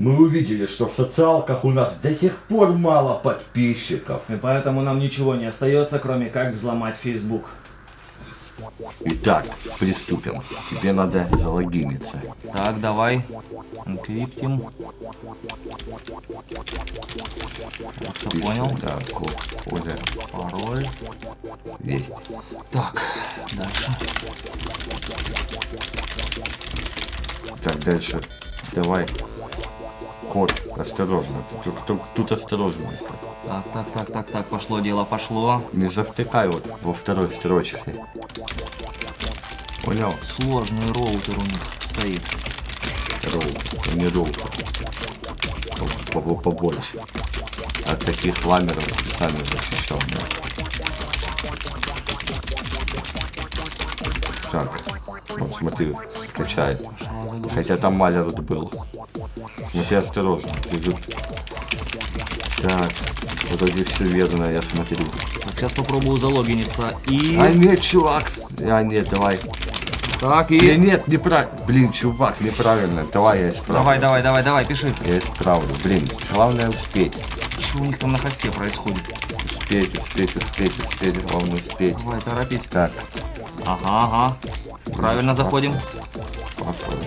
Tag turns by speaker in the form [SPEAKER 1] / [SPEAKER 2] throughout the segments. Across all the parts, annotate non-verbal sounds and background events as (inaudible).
[SPEAKER 1] Мы увидели, что в социалках у нас до сих пор мало подписчиков.
[SPEAKER 2] И поэтому нам ничего не остается, кроме как взломать Facebook.
[SPEAKER 1] Итак, приступим. Тебе надо залогиниться.
[SPEAKER 2] Так, давай. Криптим. Все понял.
[SPEAKER 1] Да, код, кода,
[SPEAKER 2] Пароль.
[SPEAKER 1] есть.
[SPEAKER 2] Так, дальше.
[SPEAKER 1] Так, дальше. Давай. Код, осторожно. Тут, тут- тут осторожно.
[SPEAKER 2] Так, так, так, так, так, пошло дело, пошло.
[SPEAKER 1] Не завтыкай вот во второй строчке. Понял?
[SPEAKER 2] Сложный роутер у них стоит.
[SPEAKER 1] Роу, не роу. По- по- Побольше. От таких ламеров специально защищал. Так, вот смотри, скачает. Хотя там малер был. Смотри осторожно. Идут. Так, вроде все верно, я смотрю.
[SPEAKER 2] Так, сейчас попробую залогиниться. И...
[SPEAKER 1] А нет, чувак! А нет, давай.
[SPEAKER 2] Так, и...
[SPEAKER 1] нет, неправильно. Блин, чувак, неправильно. Давай я исправлю.
[SPEAKER 2] Давай, давай, давай, давай, пиши.
[SPEAKER 1] Я исправлю. Блин, главное успеть.
[SPEAKER 2] Что у них там на хосте происходит?
[SPEAKER 1] Успеть, успеть, успеть, успеть. Главное успеть.
[SPEAKER 2] Давай, торопись.
[SPEAKER 1] Так,
[SPEAKER 2] Ага, ага. Правильно заходим.
[SPEAKER 1] паспорт.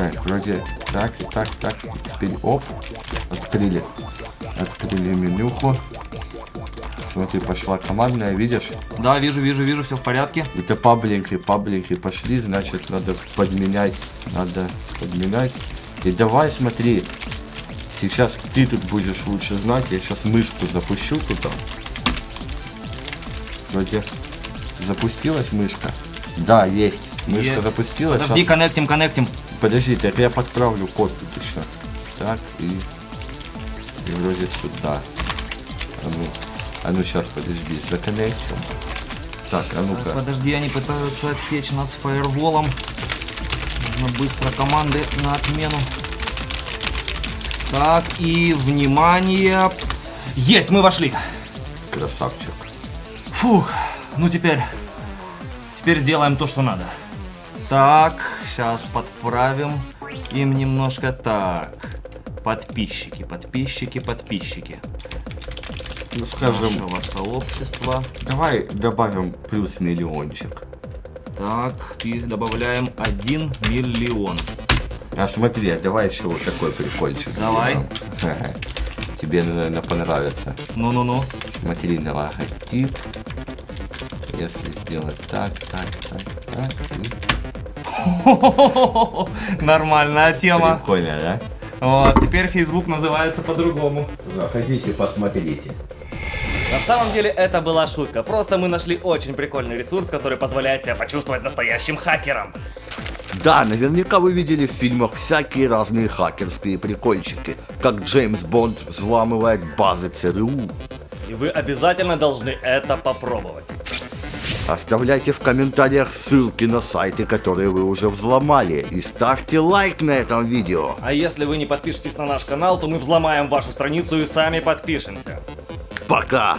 [SPEAKER 1] Так, вроде так, и так, так. Теперь оп. Открыли. Открыли менюху. Смотри, пошла командная, видишь?
[SPEAKER 2] Да, вижу, вижу, вижу, все в порядке.
[SPEAKER 1] Это паблинки, паблинки пошли, значит, надо подменять, надо подменять. И давай, смотри, сейчас ты тут будешь лучше знать, я сейчас мышку запущу туда. Вроде запустилась мышка? Да, есть. Мышка
[SPEAKER 2] Есть.
[SPEAKER 1] запустилась.
[SPEAKER 2] Подожди,
[SPEAKER 1] щас-
[SPEAKER 2] коннектим, коннектим.
[SPEAKER 1] Подожди, так я подправлю тут еще. Так, и... И вроде сюда. А ну, а ну сейчас, подожди, законнектим. Так, а ну-ка.
[SPEAKER 2] Подожди, они пытаются отсечь нас фаерволом. Нужно быстро команды на отмену. Так, и внимание. Есть, мы вошли.
[SPEAKER 1] Красавчик.
[SPEAKER 2] Фух, ну теперь... Теперь сделаем то, что надо. Так, сейчас подправим им немножко. Так, подписчики, подписчики, подписчики.
[SPEAKER 1] Ну, скажем,
[SPEAKER 2] Нашего сообщества.
[SPEAKER 1] давай добавим плюс миллиончик.
[SPEAKER 2] Так, и добавляем 1 миллион.
[SPEAKER 1] А смотри, а давай еще вот такой прикольчик.
[SPEAKER 2] Давай.
[SPEAKER 1] Тебе, наверное, понравится.
[SPEAKER 2] Ну-ну-ну.
[SPEAKER 1] Смотри на логотип. Если сделать так, так, так, так. и- (laughs)
[SPEAKER 2] Нормальная тема.
[SPEAKER 1] Прикольно, да?
[SPEAKER 2] Вот, теперь Facebook называется по-другому.
[SPEAKER 1] Заходите, посмотрите.
[SPEAKER 3] На самом деле это была шутка, просто мы нашли очень прикольный ресурс, который позволяет себя почувствовать настоящим хакером.
[SPEAKER 1] Да, наверняка вы видели в фильмах всякие разные хакерские прикольчики, как Джеймс Бонд взламывает базы ЦРУ.
[SPEAKER 3] И вы обязательно должны это попробовать.
[SPEAKER 1] Оставляйте в комментариях ссылки на сайты, которые вы уже взломали, и ставьте лайк на этом видео.
[SPEAKER 3] А если вы не подпишетесь на наш канал, то мы взломаем вашу страницу и сами подпишемся.
[SPEAKER 1] Пока!